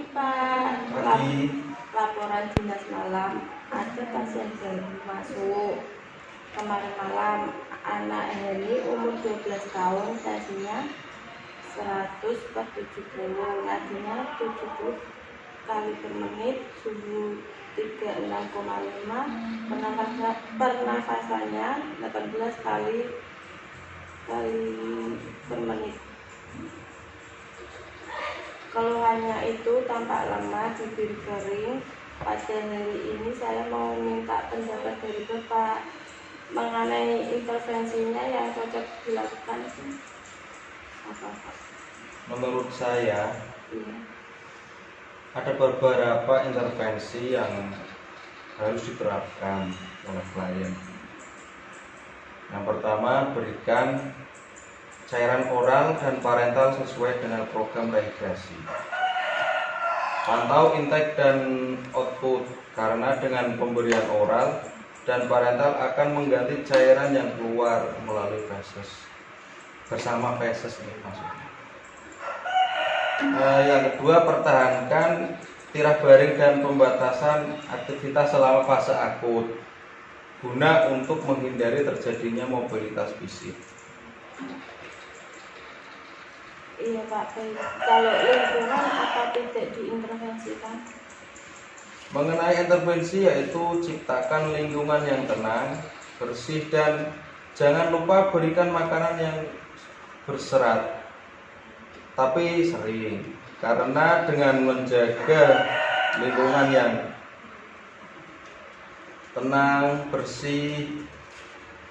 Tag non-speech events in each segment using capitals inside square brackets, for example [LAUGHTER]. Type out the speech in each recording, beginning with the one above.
Pagi Pak. Pagi. Laporan dinas malam. Ada pasien baru masuk kemarin malam. Anak Heli umur 12 tahun, tensinya 100 per 70, nadinya 70 kali per menit, suhu 36,5, pernafasan, pernafasannya 18 kali kali per menit. Keluhannya itu tampak lemah, bibir kering. Pada hari ini saya mau minta pendapat dari Bapak mengenai intervensinya yang cocok dilakukan apa? Menurut saya Iya. ada beberapa intervensi yang harus diterapkan oleh klien. Yang pertama, berikan cairan oral dan parental sesuai dengan program rehidrasi. Pantau intake dan output karena dengan pemberian oral dan parental akan mengganti cairan yang keluar melalui feses bersama feses ini maksudnya. Eh, yang kedua, pertahankan tirah baring dan pembatasan aktivitas selama fase akut guna untuk menghindari terjadinya mobilitas fisik. Iya Pak. Kalau lingkungan apa tidak diintervensikan? Mengenai intervensi yaitu ciptakan lingkungan yang tenang, bersih dan jangan lupa berikan makanan yang berserat. Tapi sering karena dengan menjaga lingkungan yang tenang, bersih,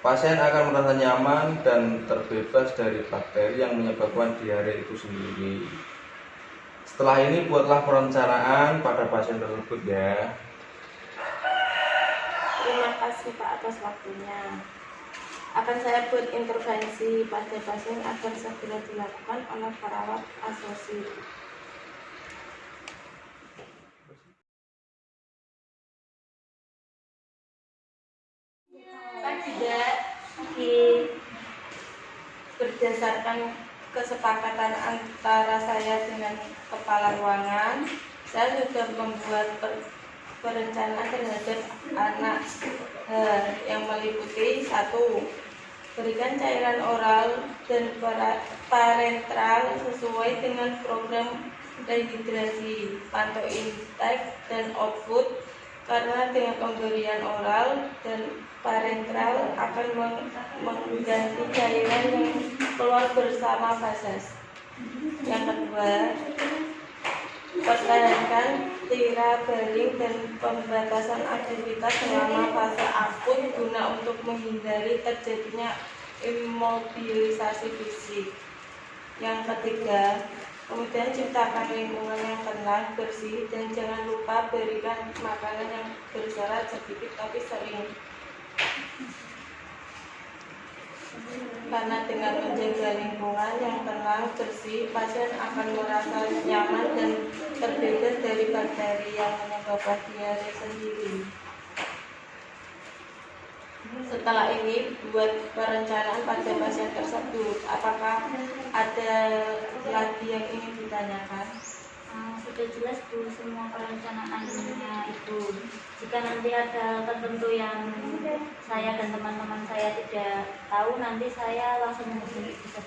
pasien akan merasa nyaman dan terbebas dari bakteri yang menyebabkan diare itu sendiri. Setelah ini buatlah perencanaan pada pasien tersebut ya. Terima kasih Pak atas waktunya. Akan saya buat intervensi pada pasien agar segera dilakukan oleh perawat asosiat. Berdasarkan kesepakatan antara saya dengan kepala ruangan, saya sudah membuat per- perencanaan terhadap anak eh, yang meliputi satu berikan cairan oral dan parenteral sesuai dengan program rehidrasi pantau intake dan output karena dengan pemberian oral dan parenteral akan meng- mengganti cairan yang keluar bersama fases. Yang kedua, pertahankan tira baring dan pembatasan aktivitas selama fase akut guna untuk menghindari terjadinya imobilisasi fisik. Yang ketiga, kemudian ciptakan lingkungan yang tenang, bersih, dan jangan lupa berikan makanan yang berserat sedikit tapi sering. Karena dengan menjaga lingkungan yang tenang, bersih, pasien akan merasa nyaman dan terbebas dari bakteri yang menyebabkan diare sendiri. Setelah ini, buat perencanaan pada pasien tersebut, apakah ada lagi yang ingin ditanyakan? Ah, sudah jelas Bu semua perencanaannya itu. Jika nanti ada tertentu yang saya dan teman-teman saya tidak tahu, nanti saya langsung menghubungi Bu.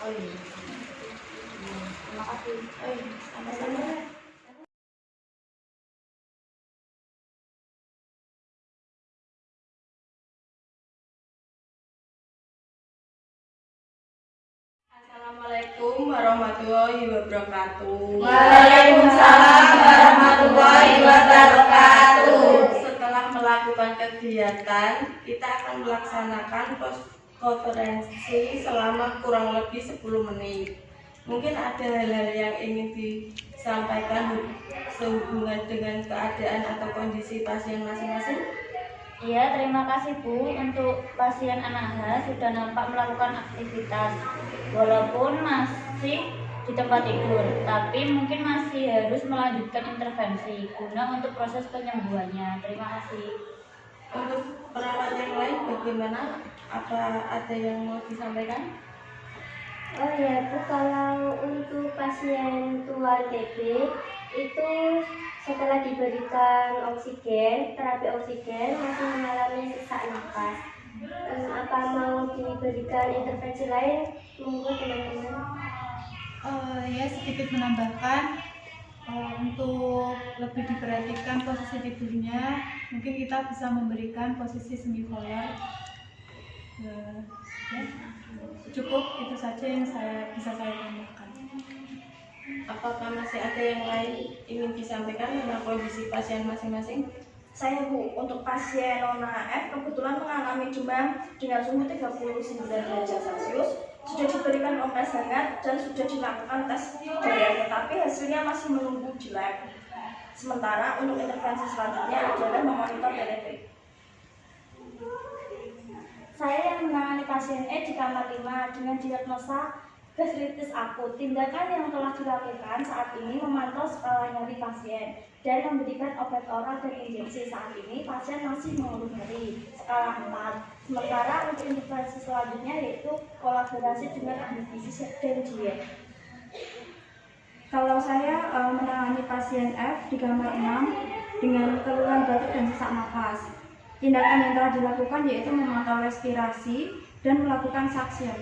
Oh iya. Terima kasih. Oh iya, sama-sama. Warahmatullahi wabarakatuh. Waalaikumsalam warahmatullahi wabarakatuh. Setelah melakukan kegiatan, kita akan melaksanakan konferensi selama kurang lebih 10 menit. Mungkin ada hal-hal yang ingin disampaikan sehubungan dengan keadaan atau kondisi pasien masing-masing. Iya, terima kasih Bu untuk pasien anak H sudah nampak melakukan aktivitas walaupun masih di tempat tidur, tapi mungkin masih harus melanjutkan intervensi guna untuk proses penyembuhannya. Terima kasih. Untuk perawat yang lain bagaimana? Apa ada yang mau disampaikan? Oh ya Bu, kalau untuk pasien tua TB itu setelah diberikan oksigen, terapi oksigen masih mengalami sesak napas. Hmm, apa mau diberikan intervensi lain? Monggo teman-teman. Eh, ya sedikit menambahkan eh, untuk lebih diperhatikan posisi tidurnya mungkin kita bisa memberikan posisi semipolar Eh, ya, cukup itu saja yang saya bisa saya tambahkan. Apakah masih ada yang lain ingin disampaikan tentang kondisi pasien masing-masing? Saya Bu, untuk pasien Nona F kebetulan mengalami demam dengan suhu 39 derajat Celcius, sudah diberikan kompres hangat dan sudah dilakukan tes darah, tetapi hasilnya masih menunggu lab. Sementara untuk intervensi selanjutnya adalah memonitor telemetri. Saya yang menangani pasien E di kamar 5 dengan diagnosa gastritis akut. Tindakan yang telah dilakukan saat ini memantau skala nyeri pasien dan memberikan obat oral dan injeksi. Saat ini pasien masih mengeluh nyeri skala 4. Sementara untuk intervensi selanjutnya yaitu kolaborasi dengan ahli gizi dan diet. Kalau saya eh, menangani pasien F di kamar 6 dengan keluhan batuk dan sesak nafas. Tindakan yang telah dilakukan yaitu memantau respirasi dan melakukan suction.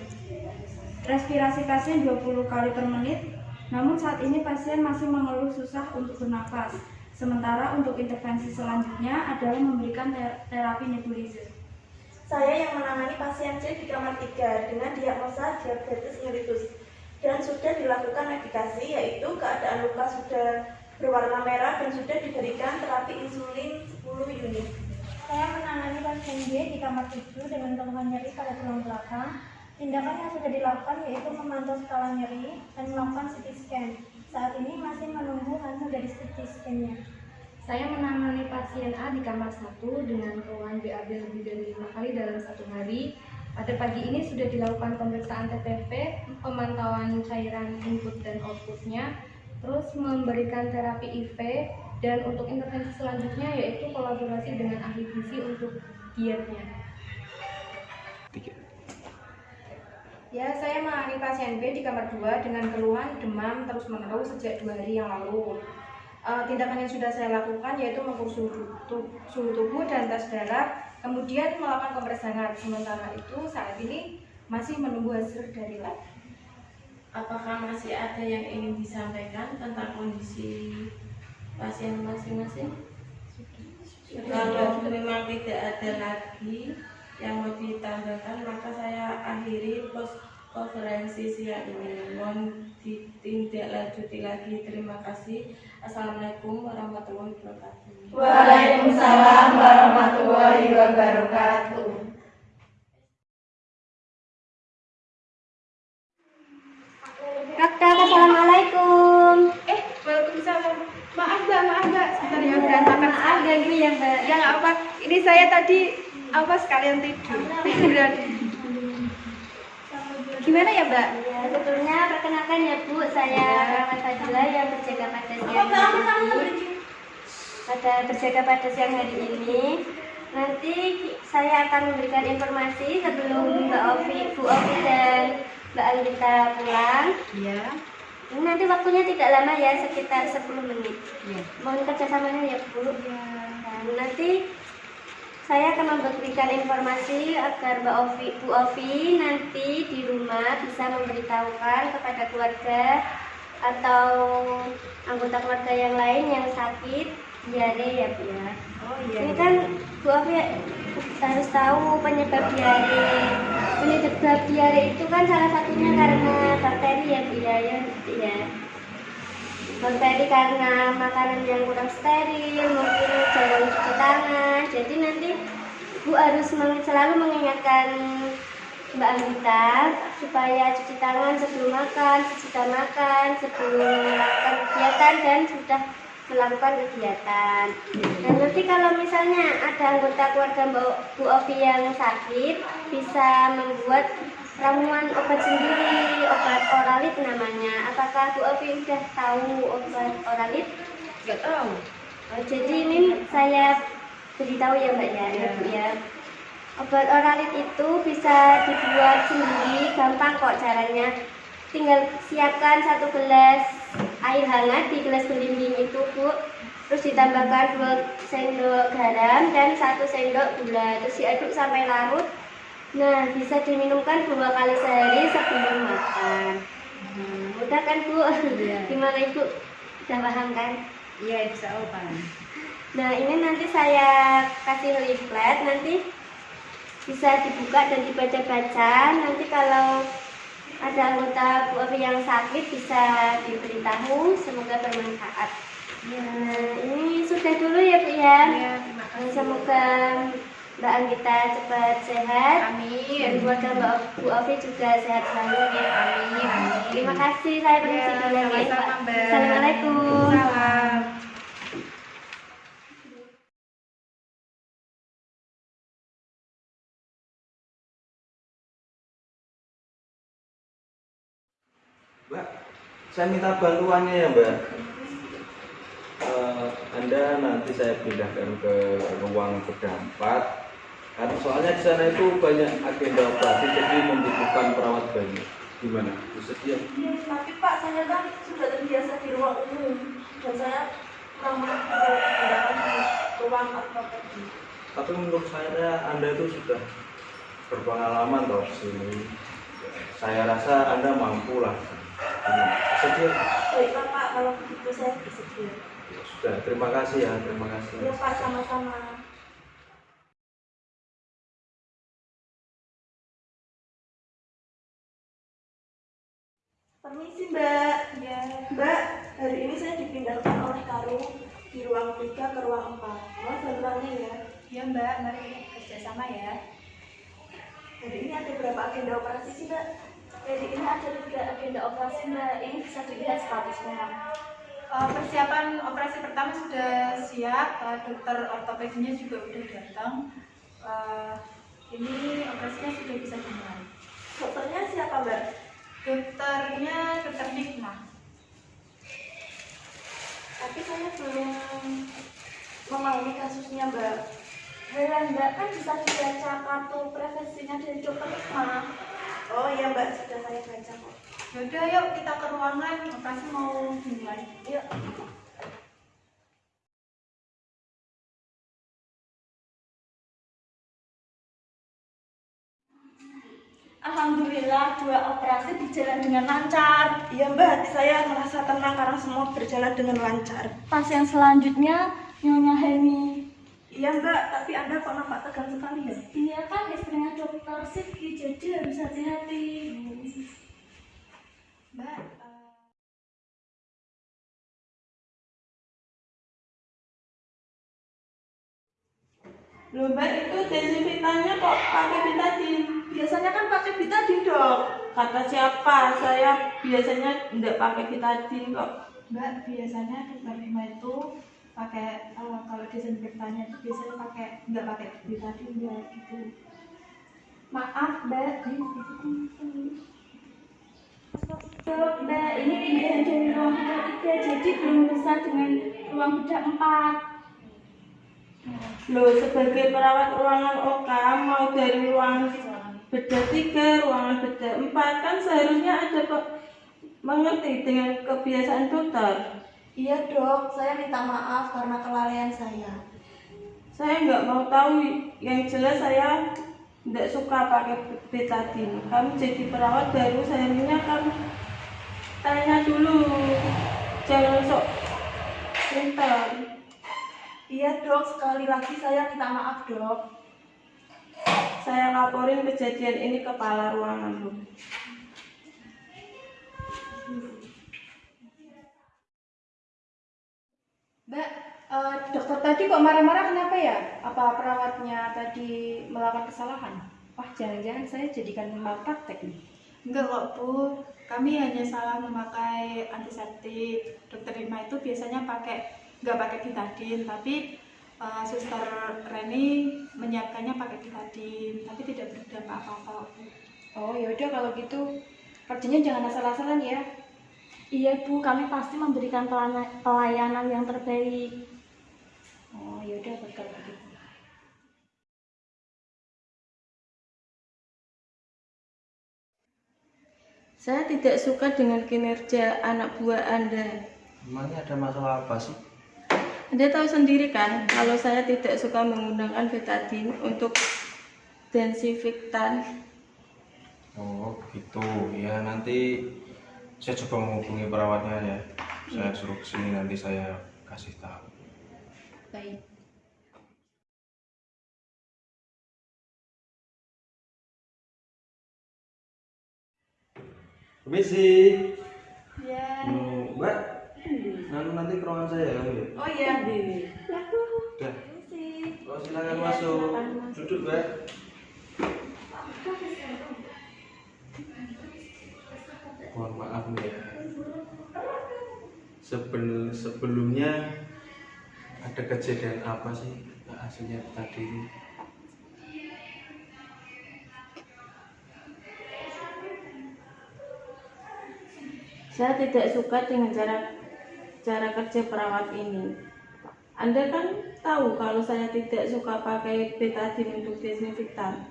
Respirasi pasien 20 kali per menit, namun saat ini pasien masih mengeluh susah untuk bernafas. Sementara untuk intervensi selanjutnya adalah memberikan ter- terapi nebulizer. Saya yang menangani pasien C di kamar 3 dengan diagnosa diabetes mellitus dan sudah dilakukan medikasi yaitu keadaan luka sudah berwarna merah dan sudah diberikan terapi insulin 10 unit. Saya menangani pasien B di kamar 7 dengan keluhan nyeri pada tulang belakang. Tindakan yang sudah dilakukan yaitu memantau skala nyeri dan melakukan CT scan. Saat ini masih menunggu hasil dari CT scan-nya. Saya menangani pasien A di kamar 1 dengan keluhan BAB lebih dari lima kali dalam satu hari. Pada pagi ini sudah dilakukan pemeriksaan TTP, pemantauan cairan input dan outputnya, terus memberikan terapi IV, dan untuk intervensi selanjutnya yaitu kolaborasi dengan ahli gizi untuk dietnya. Ya, saya menangani pasien B di kamar 2 dengan keluhan demam terus-menerus sejak dua hari yang lalu. Eh, tindakan yang sudah saya lakukan yaitu mengukur suhu, tu- suhu tubuh dan tes darah, kemudian melakukan kompres hangat. Sementara itu saat ini masih menunggu hasil dari lab. Apakah masih ada yang ingin disampaikan tentang kondisi pasien masing-masing? Kalau memang tidak ada lagi yang mau ditambahkan, maka saya akhiri pos konferensi siang ini. Mohon ditindaklanjuti lagi. Terima kasih. Assalamualaikum warahmatullahi wabarakatuh. Waalaikumsalam warahmatullahi wabarakatuh. Kakak, Assalamualaikum. Eh, Waalaikumsalam. Maaf mbak, maaf mbak, sebentar ya berantakan. Maaf ganggu ya Mbak. Ya nggak apa. Ini saya tadi apa sekalian tidur. Tiduran. Gimana ya mbak? Ya, sebelumnya perkenalkan ya Bu, saya Rahmat Fadila yang berjaga pada siang hari. Pada berjaga pada siang hari ini, nanti saya akan memberikan informasi sebelum Mbak Ovi, Bu Ovi dan Mbak Anggita pulang. Iya. Ini nanti waktunya tidak lama ya, sekitar 10 menit. Iya. Mohon kerjasamanya ya Bu. Dan nanti saya akan memberikan informasi agar Mbak Ovi, Bu Ovi nanti di rumah bisa memberitahukan kepada keluarga atau anggota keluarga yang lain yang sakit diare ya Bu ya. Oh iya. Ini kan Bu Ovi harus tahu penyebab diare. Penyebab diare itu kan salah satunya karena bakteri ya Bu ya, ya, Bakteri karena makanan yang kurang steril, mungkin jarang cuci tangan. Jadi nanti Bu harus selalu mengingatkan Mbak Anita supaya cuci tangan sebelum makan, sesudah makan, sebelum melakukan kegiatan dan sudah melakukan kegiatan. Dan nanti kalau misalnya ada anggota keluarga Bu Ovi yang sakit, bisa membuat ramuan obat sendiri, obat oralit namanya. Apakah Bu Ovi sudah tahu obat oralit? Nggak tahu. Oh, jadi ini saya beritahu ya Mbak ya, ya Bu ya. Obat oralit itu bisa dibuat sendiri, gampang kok caranya. Tinggal siapkan satu gelas air hangat di gelas belimbing itu Bu terus ditambahkan 2 sendok garam dan 1 sendok gula terus diaduk sampai larut nah bisa diminumkan dua kali sehari sebelum makan Hmm, mudah kan Bu? [LAUGHS] Gimana Ibu? Udah paham kan? Iya, bisa paham. Nah ini nanti saya kasih leaflet nanti bisa dibuka dan dibaca-baca. Nanti kalau ada anggota Bu Afi yang sakit bisa diberitahu. Semoga bermanfaat. Nah ini sudah dulu ya Bu ya. Iya, terima kasih. Semoga Mbak Anggita cepat sehat. Amin. Dan keluarga Mbak Bu Afi juga sehat selalu ya. Amin. Amin. Terima kasih. Saya permisi Ya, dulu ya. Assalamualaikum. Salam. Mbak, saya minta bantuannya ya Mbak. Eh, anda nanti saya pindahkan ke ruang 4 Karena soalnya di sana itu banyak agenda operasi, jadi membutuhkan perawat banyak. Gimana? Bersedia? Tapi Pak, saya kan sudah terbiasa di ruang umum dan saya kurang menggunakan di ruang ortopedi. Tapi menurut saya Anda itu sudah berpengalaman toh di sini. Saya rasa Anda mampu lah. Bersedia? Baiklah Pak, kalau begitu saya bersedia. Ya sudah, terima kasih ya, terima kasih. Ya Pak, sama-sama. Permisi Mbak. Ya, Mbak, hari ini saya dipindahkan oleh Karung di ruang 3 ke ruang 4. Mohon bantuannya ya. ya Mbak, mari kerjasama ya. Hari ini ada berapa agenda operasi sih Mbak? Jadi ini ada tiga agenda operasi Mbak. Ini bisa dilihat statusnya. Eh, persiapan operasi pertama sudah siap, eh, dokter ortopedinya juga udah datang. Eh, ini operasinya sudah bisa dimulai. Dokternya siapa Mbak? Dokternya dokter Nikma. Tapi saya belum memahami kasusnya Mbak. Heran Mbak kan bisa dibaca kartu profesinya dari dokter Ikma. Oh iya Mbak, sudah saya baca kok. Yaudah yuk kita ke ruangan, operasi mau dimulai. Yuk. Alhamdulillah dua operasi berjalan dengan lancar. Iya Mbak, hati saya merasa tenang karena semua berjalan dengan lancar. Pasien selanjutnya Nyonya Hemi. Iya Mbak, tapi Anda kok nampak tegang sekali ya? Iya kan istrinya dokter Siki, jadi harus hati-hati. Mbak, Loh mbak itu desinfektannya kok pakai betadine? Biasanya kan pakai betadine dok. Kata siapa? Saya biasanya tidak pakai betadine kok. Mbak biasanya dokter Nikma itu pakai eh, kalau desinfektannya itu biasanya pakai nggak pakai betadine Mbak gitu. Maaf Mbak, Dok, Mbak, ini pindahan dari ruang bedah tiga, jadi belum bisa dengan ruang bedah empat. Loh sebagai perawat ruangan OK mau dari ruang bedah tiga, ruangan bedah empat kan seharusnya ada kok mengerti dengan kebiasaan dokter. Iya dok, saya minta maaf karena kelalaian saya. Saya nggak mau tahu, yang jelas saya tidak suka pakai betadine. Kamu jadi perawat baru, seharusnya kamu tanya dulu, jangan sok pintar. Iya dok, sekali lagi saya minta maaf dok. Saya laporin kejadian ini ke kepala ruangan Bu. Mbak, eh, dokter tadi kok marah-marah kenapa ya? Apa perawatnya tadi melakukan kesalahan? Wah, jangan-jangan saya jadikan malpraktek nih. Enggak kok Bu, kami hanya salah memakai antiseptik. Dokter Rima itu biasanya pakai nggak pakai betadine, tapi eh, Suster Reni menyiapkannya pakai betadine, tapi tidak berdampak apa-apa. Oh, ya udah kalau gitu kerjanya jangan asal-asalan ya. Iya Bu, kami pasti memberikan pelayanan yang terbaik. Oh, ya udah kalau begitu. Saya tidak suka dengan kinerja anak buah Anda. Emangnya ada masalah apa sih? Anda tahu sendiri kan, kalau saya tidak suka menggunakan betadine untuk desinfektan. Oh gitu ya nanti saya coba menghubungi perawatnya ya saya suruh ke sini nanti saya kasih tahu Baik. permisi Ya. Hmm, mbak nanti nanti ke ruangan saya kamu ya? Oh iya. udah. Oh silakan masuk. Duduk mbak. Mohon maaf nih ya Sebel, sebelumnya ada kejadian apa sih hasilnya tadi ini? Saya tidak suka dengan cara cara kerja perawat ini. Anda kan tahu kalau saya tidak suka pakai betadine untuk desinfektan.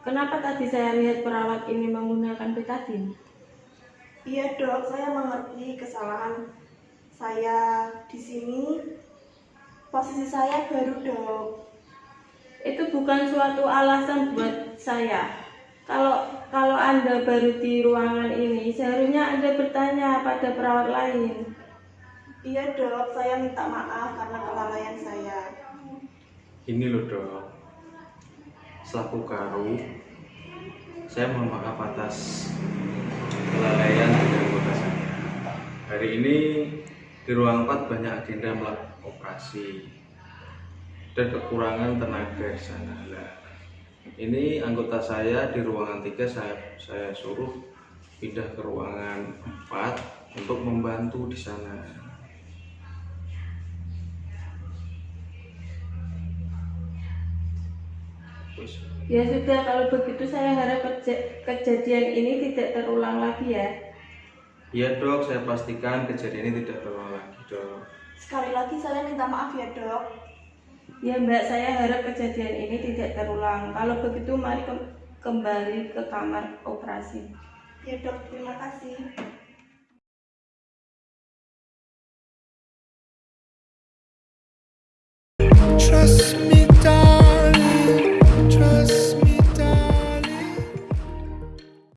Kenapa tadi saya lihat perawat ini menggunakan betadine? Iya dok, saya mengerti kesalahan saya di sini. Posisi saya baru dok. Itu bukan suatu alasan buat saya. Kalau kalau Anda baru di ruangan ini, seharusnya Anda bertanya pada perawat lain. Iya dok, saya minta maaf karena kelalaian saya. Ini loh dok, selaku karu, saya mohon maaf atas kelalaian dari anggota saya. Hari ini di ruang 4 banyak agenda melakukan operasi dan kekurangan tenaga di sana. Lah, ini anggota saya di ruangan 3 saya saya suruh pindah ke ruangan 4 untuk membantu di sana. Ya sudah, kalau begitu saya harap keja- kejadian ini tidak terulang lagi ya. Iya dok, saya pastikan kejadian ini tidak terulang lagi dok. Sekali lagi saya minta maaf ya dok. Ya mbak, saya harap kejadian ini tidak terulang. Kalau begitu mari ke- kembali ke kamar operasi. Ya dok, terima kasih. Trust